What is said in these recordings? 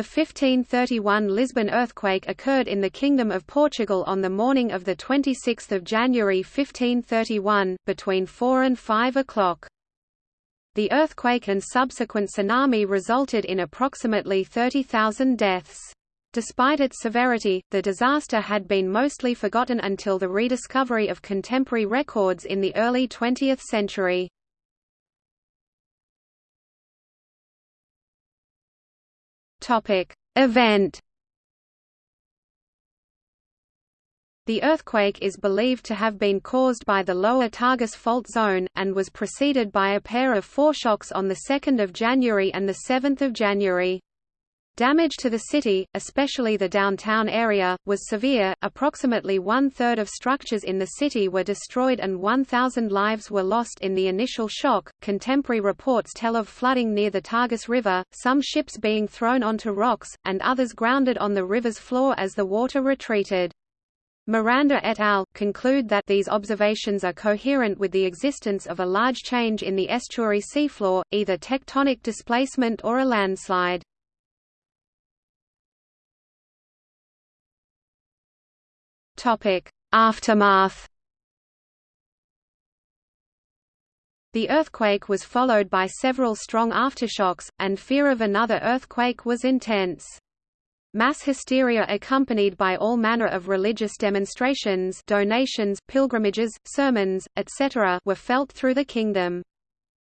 The 1531 Lisbon earthquake occurred in the Kingdom of Portugal on the morning of 26 January 1531, between 4 and 5 o'clock. The earthquake and subsequent tsunami resulted in approximately 30,000 deaths. Despite its severity, the disaster had been mostly forgotten until the rediscovery of contemporary records in the early 20th century. Event. The earthquake is believed to have been caused by the lower Tagus fault zone, and was preceded by a pair of foreshocks on 2 January and 7 January. Damage to the city, especially the downtown area, was severe. Approximately one third of structures in the city were destroyed and 1,000 lives were lost in the initial shock. Contemporary reports tell of flooding near the Tagus River, some ships being thrown onto rocks, and others grounded on the river's floor as the water retreated. Miranda et al. conclude that these observations are coherent with the existence of a large change in the estuary seafloor, either tectonic displacement or a landslide. Aftermath. The earthquake was followed by several strong aftershocks, and fear of another earthquake was intense. Mass hysteria accompanied by all manner of religious demonstrations donations, pilgrimages, sermons, etc. were felt through the kingdom.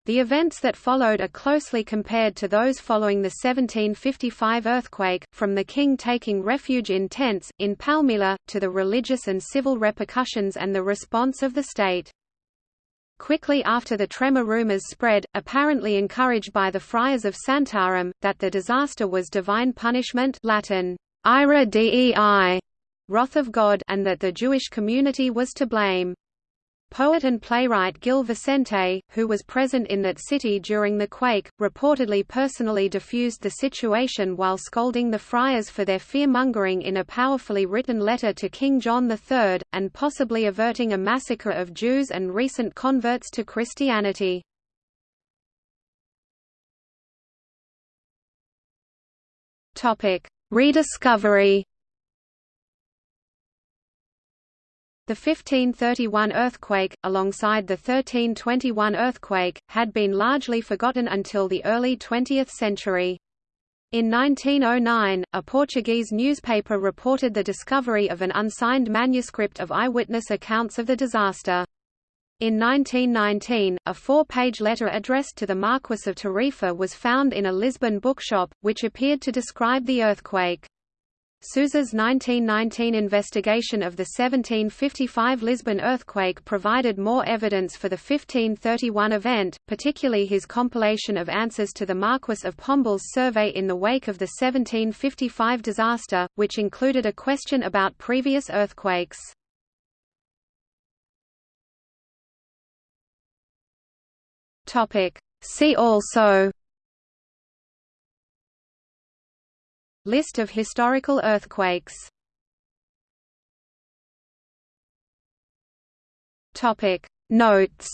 The events that followed are closely compared to those following the 1755 earthquake, from the king taking refuge in tents, in Palmela, to the religious and civil repercussions and the response of the state. Quickly after the tremor rumors spread, apparently encouraged by the friars of Santarem, that the disaster was divine punishment Latin, ira dei, wrath of God and that the Jewish community was to blame. Poet and playwright Gil Vicente, who was present in that city during the quake, reportedly personally diffused the situation while scolding the friars for their fear-mongering in a powerfully written letter to King John III, and possibly averting a massacre of Jews and recent converts to Christianity. Rediscovery The 1531 earthquake, alongside the 1321 earthquake, had been largely forgotten until the early 20th century. In 1909, a Portuguese newspaper reported the discovery of an unsigned manuscript of eyewitness accounts of the disaster. In 1919, a four-page letter addressed to the Marquis of Tarifa was found in a Lisbon bookshop, which appeared to describe the earthquake. Sousa's 1919 investigation of the 1755 Lisbon earthquake provided more evidence for the 1531 event, particularly his compilation of answers to the Marquess of Pombal's survey in the wake of the 1755 disaster, which included a question about previous earthquakes. See also List of historical earthquakes. Topic. Notes